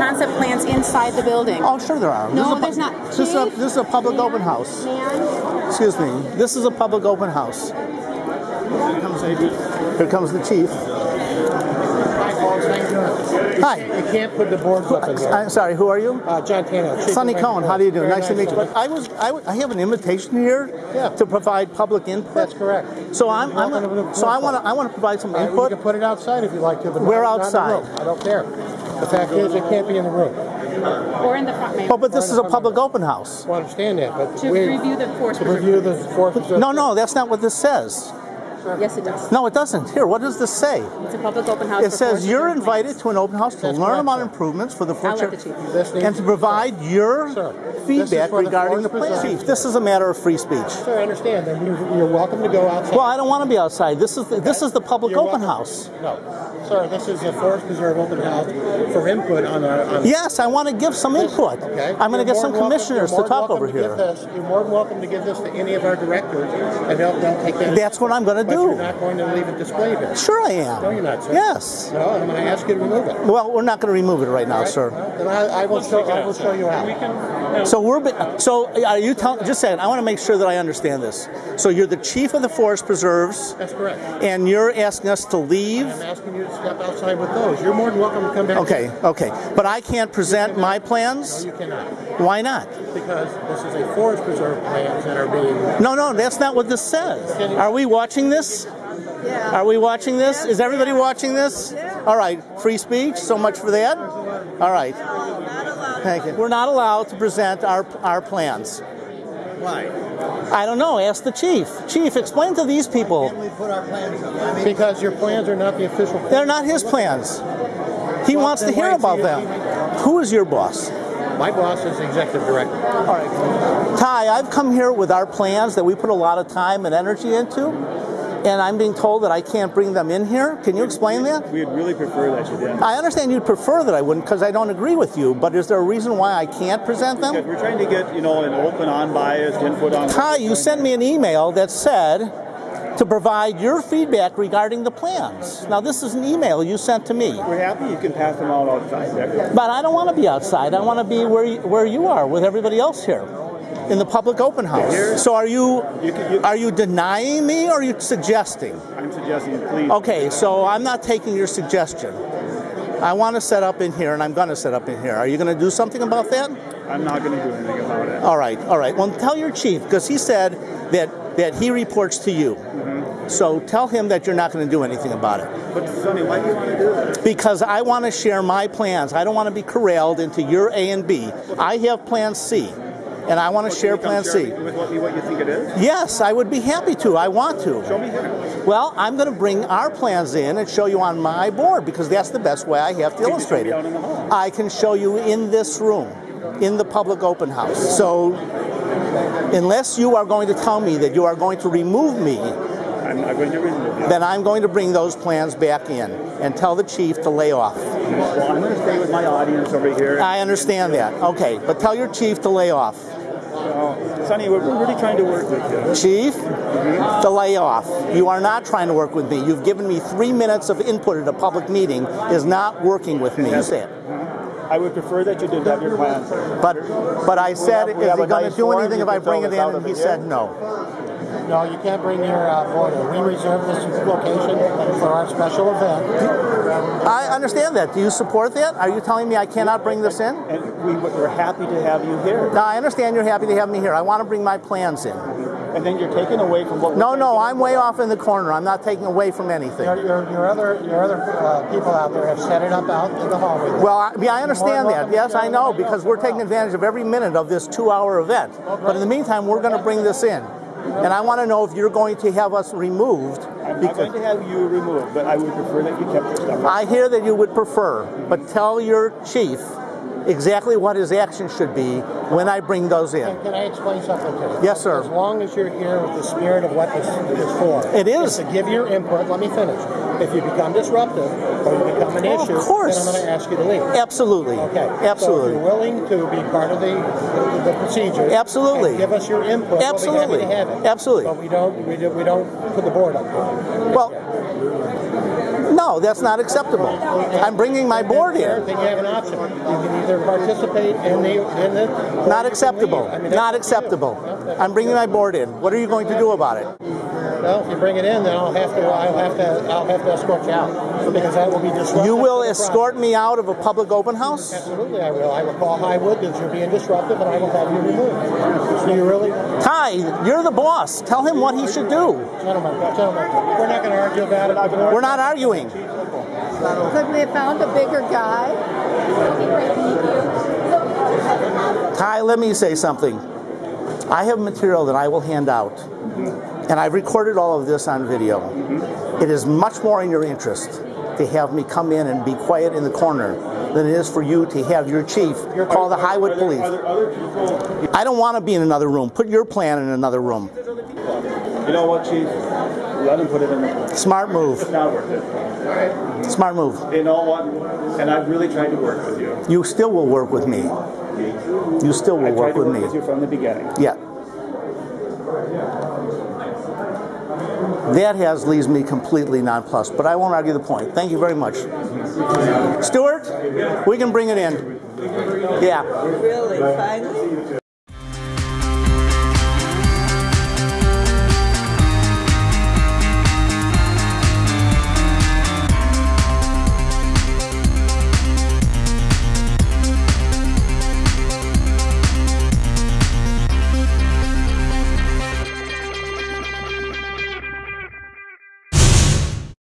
other concept plans inside the building. Oh, sure there are. No, This is a pu- there's not. This is a, this is a public Man, open house. Man, Excuse me. This is a public open house. Here comes, here comes the chief. Hi, Paul. How you doing? Hi. You can't put the boards up in here. I'm sorry. Who are you? Uh, John Tano. Chief Sonny of Cohen. How do you do? Very Nice to meet you. meet I was. I, w- I have an invitation here Yeah. to provide public input. That's correct. So I'm. I'm Welcome to the so I want to. I want to provide some Uh, you can put it outside if you like to, but We're not, not in the outside. I don't care. The fact is, it can't be in the room. or in the front, ma'am. Well, but this is a public open house. Well, I understand that, but to we, review the force to review the forces. No, no, that's not what this says. Yes, it does. No, it doesn't. Here, what does this say? It's a public open house. It says you're invited plans. to an open house to That's learn correct, about sir. improvements for the I'll future the chief know. This needs and to provide your Sir, feedback for the regarding the force plan. Chief, this is a matter of free speech. Sir, I understand. Then you're, you're welcome to go outside. Well, I don't want to be outside. This is the, this is the public You're open welcome- house. No, sir. This is a forest preserve open house for input on our. On Yes, I want to give some input. Okay. I'm going to You're get some welcome- commissioners to talk than over to here. this- You're more than welcome to give this to any of our directors, and they'll, they'll take that. That's what I'm going to But you're not going to leave it displayed here. Sure, I am. No, you're not, sir. Yes. No, I'm going to ask you to remove it. Well, we're not going to remove it right now, sir. Then I, I will show. I will show you how. So we're be- so are you telling? Just a second. I want to make sure that I understand this. So you're the chief of the forest preserves, That's correct. and you're asking us to leave. I'm asking you to step outside with those. You're more than welcome to come back. Okay, okay. But I can't present my No, plans. you cannot, Why not? because this is a forest preserve plans that are being. No, no, that's not what this says. Are we watching this? Yeah. Are we watching this? Is everybody watching this? All right. Free speech. So much for that. All right. Thank you. We're not allowed to present our our plans. Why? I don't know. Ask the chief. Chief, explain to these people. Can't we put our plans? I mean, Because your plans are not the official. plans. They're not his plans. He wants to hear about them. Who is your boss? My boss is the executive director. All right. Ty, I've come here with our plans that we put a lot of time and energy into, and I'm being told that I can't bring them in here. Can you explain that? We'd really prefer that you did. I understand you'd prefer that I wouldn't because I don't agree with you, but is there a reason why I can't present Because them? we're trying to get, you know, an open, unbiased input on. Ty, you sent me an email that said to provide your feedback regarding the plans. Now, this is an email you sent to me, We're happy you can pass them out outside but I don't want to be outside. I want to be where you, where you are with everybody else here. In the public open house. So are you, You can- you- are you denying me or are you suggesting? I'm suggesting, please. Okay, so I'm not taking your suggestion. I want to set up in here, and I'm going to set up in here. Are you going to do something about that? I'm not going to do anything about it. All right, all right. Well, tell your chief because he said that that he reports to you. Mm-hmm. So tell him that you're not going to do anything about it But Sonny, why do you want to do that? because I want to share my plans. I don't want to be corralled into your A and B. I have Plan C, and I want to share Plan C. With what, what you think it is? Yes, I would be happy to. I want to. Show me here. Well, I'm going to bring our plans in and show you on my board because that's the best way I have to You illustrate it. out in the hall. I can show you in this room, in the public open house. So, unless you are going to tell me that you are going to remove me, I'm to then I'm going to bring those plans back in and tell the chief to lay off. Well, I'm going to stay with my audience over here. I understand that. Okay, but tell your chief to lay off. Sonny, we're, really trying to work with you. Chief, to lay off. You are not trying to work with me. You've given me three minutes of input at a public meeting is not working with me. You say it. I would prefer that you did have your plans. But but I said, is he going to do anything if I bring it in? And he said no. No, you can't bring your uh, boiler. We reserve this location for our special event. I understand that. Do you support that? Are you telling me I cannot bring this in? And we, we're happy to have you here. No, I understand you're happy to have me here. I want to bring my plans in. And then you're taking away from what we're No, no, I'm way off in the corner. I'm not taking away from anything. Your, your, your other your other uh, people out there have set it up out in the hallway. Well, I, yeah, I understand that. Yes, I know, because we're taking advantage of every minute of this two-hour event. But in the meantime, we're going to bring this in. And I want to know if you're going to have us removed. I'm not going to have you removed, but I would prefer that you kept your stuff. I hear that you would prefer, but tell your chief exactly what his action should be when I bring those in. Can, can I explain something to you? Yes, sir. As long as you're here with the spirit of what this is for. It is. to give your input. Let me finish. If you become disruptive or you become an Oh, of issue, course. then I'm going to ask you to leave. Absolutely. Okay. Absolutely. So you're willing to be part of the the, the procedure. Absolutely. give us your input. Absolutely. We'll be happy to have it. Absolutely. But we don't we, do, we don't put the board up. there. Well, no, that's not acceptable. I'm bringing my board Then in. you have an option. You can either participate in the in the. Not acceptable. I mean, Not up to you. acceptable. I'm bringing my board in. What are you going to do about it? Well, if you bring it in, then I'll have to I'll have to I'll have to escort you out because that will be disruptive. You will escort me out of a public open house? Absolutely, I will. I will call Highwood that you're being disruptive, and I will have you removed. So you really, Ty, you're the boss. Tell him what he should do. gentlemen, gentlemen, we're not going to argue about it. We're not arguing. Could we have found a bigger guy? Ty, let me say something. I have material that I will hand out, and I've recorded all of this on video. It is much more in your interest to have me come in and be quiet in the corner than it is for you to have your chief call the Highwood Police. Are there other people? I don't want to be in another room. Put your plan in another room. You know what, Chief? Let him put it in the. Smart move. It's not worth it. Smart move. You know what? And I've really tried to work with you. You still will work with me. You still will tried work to with work with you me. from the beginning. Yeah. That has leaves me completely nonplussed, but I won't argue the point. Thank you very much. Stuart, we can bring it in. Yeah. Really, finally?